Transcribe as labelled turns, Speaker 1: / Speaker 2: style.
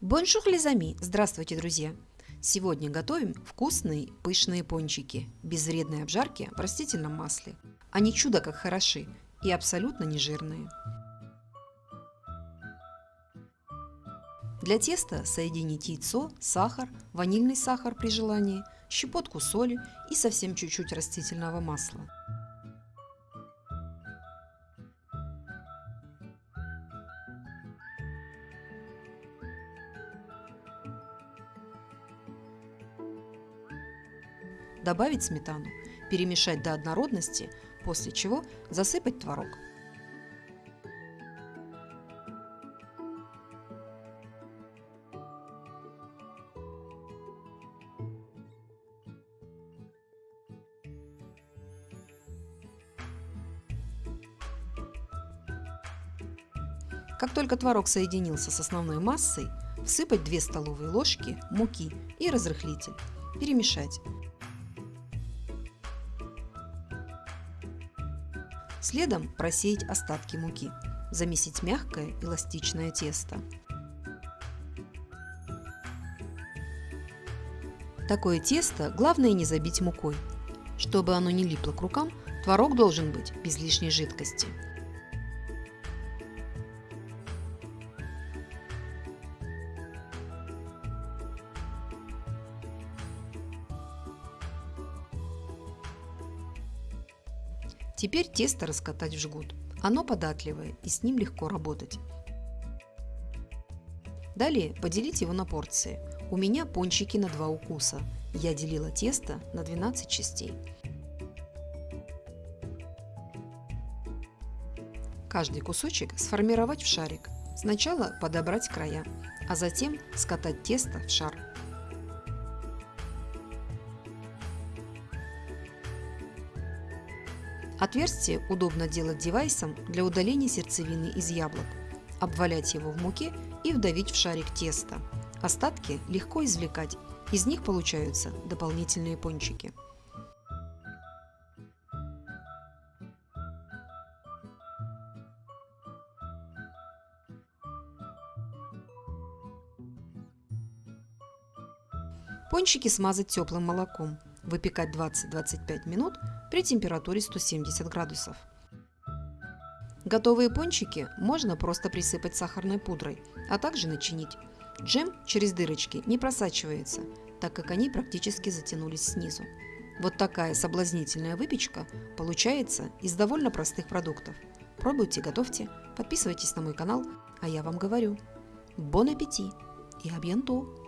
Speaker 1: Bonjour les amis! Здравствуйте, друзья! Сегодня готовим вкусные пышные пончики без вредной обжарки в растительном масле. Они чудо как хороши и абсолютно не жирные. Для теста соедините яйцо, сахар, ванильный сахар при желании, щепотку соли и совсем чуть-чуть растительного масла. Добавить сметану, перемешать до однородности, после чего засыпать творог. Как только творог соединился с основной массой, всыпать 2 столовые ложки муки и разрыхлитель. Перемешать. Следом просеять остатки муки. Замесить мягкое эластичное тесто. Такое тесто главное не забить мукой. Чтобы оно не липло к рукам, творог должен быть без лишней жидкости. Теперь тесто раскатать в жгут. Оно податливое и с ним легко работать. Далее поделить его на порции. У меня пончики на два укуса. Я делила тесто на 12 частей. Каждый кусочек сформировать в шарик. Сначала подобрать края, а затем скатать тесто в шар. Отверстие удобно делать девайсом для удаления сердцевины из яблок. Обвалять его в муке и вдавить в шарик теста. Остатки легко извлекать, из них получаются дополнительные пончики. Пончики смазать теплым молоком. Выпекать 20-25 минут при температуре 170 градусов. Готовые пончики можно просто присыпать сахарной пудрой, а также начинить. Джем через дырочки не просачивается, так как они практически затянулись снизу. Вот такая соблазнительная выпечка получается из довольно простых продуктов. Пробуйте, готовьте, подписывайтесь на мой канал, а я вам говорю. Бон аппетит и абьянту!